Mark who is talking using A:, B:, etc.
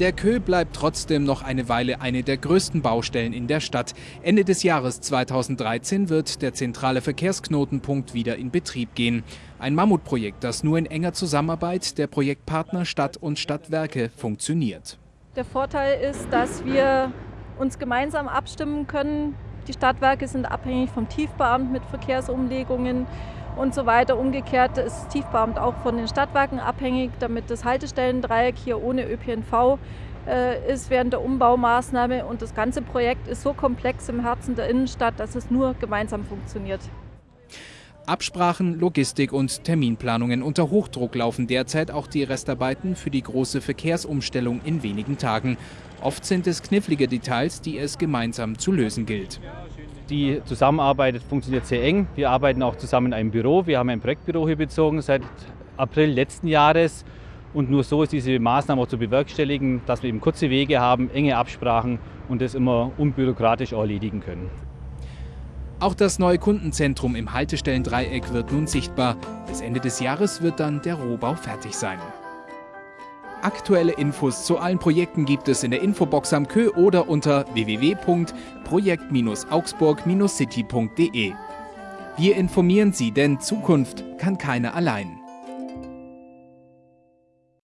A: Der Kö bleibt trotzdem noch eine Weile eine der größten Baustellen in der Stadt. Ende des Jahres 2013 wird der zentrale Verkehrsknotenpunkt wieder in Betrieb gehen. Ein Mammutprojekt, das nur in enger Zusammenarbeit der Projektpartner Stadt und Stadtwerke funktioniert.
B: Der Vorteil ist, dass wir uns gemeinsam abstimmen können. Die Stadtwerke sind abhängig vom Tiefbeamt mit Verkehrsumlegungen und so weiter. Umgekehrt ist das Tiefbeamt auch von den Stadtwerken abhängig, damit das Haltestellendreieck hier ohne ÖPNV äh, ist während der Umbaumaßnahme. Und das ganze Projekt ist so komplex im Herzen der Innenstadt, dass es nur gemeinsam funktioniert.
A: Absprachen, Logistik und Terminplanungen unter Hochdruck laufen derzeit auch die Restarbeiten für die große Verkehrsumstellung in wenigen Tagen. Oft sind es knifflige Details, die es gemeinsam zu lösen gilt.
C: Die Zusammenarbeit funktioniert sehr eng. Wir arbeiten auch zusammen in einem Büro. Wir haben ein Projektbüro hier bezogen seit April letzten Jahres. Und nur so ist diese Maßnahme auch zu bewerkstelligen, dass wir eben kurze Wege haben, enge Absprachen und das immer unbürokratisch erledigen können.
A: Auch das neue Kundenzentrum im Haltestellendreieck wird nun sichtbar. Bis Ende des Jahres wird dann der Rohbau fertig sein. Aktuelle Infos zu allen Projekten gibt es in der Infobox am Kö oder unter www.projekt-augsburg-city.de. Wir informieren Sie, denn Zukunft kann keiner allein.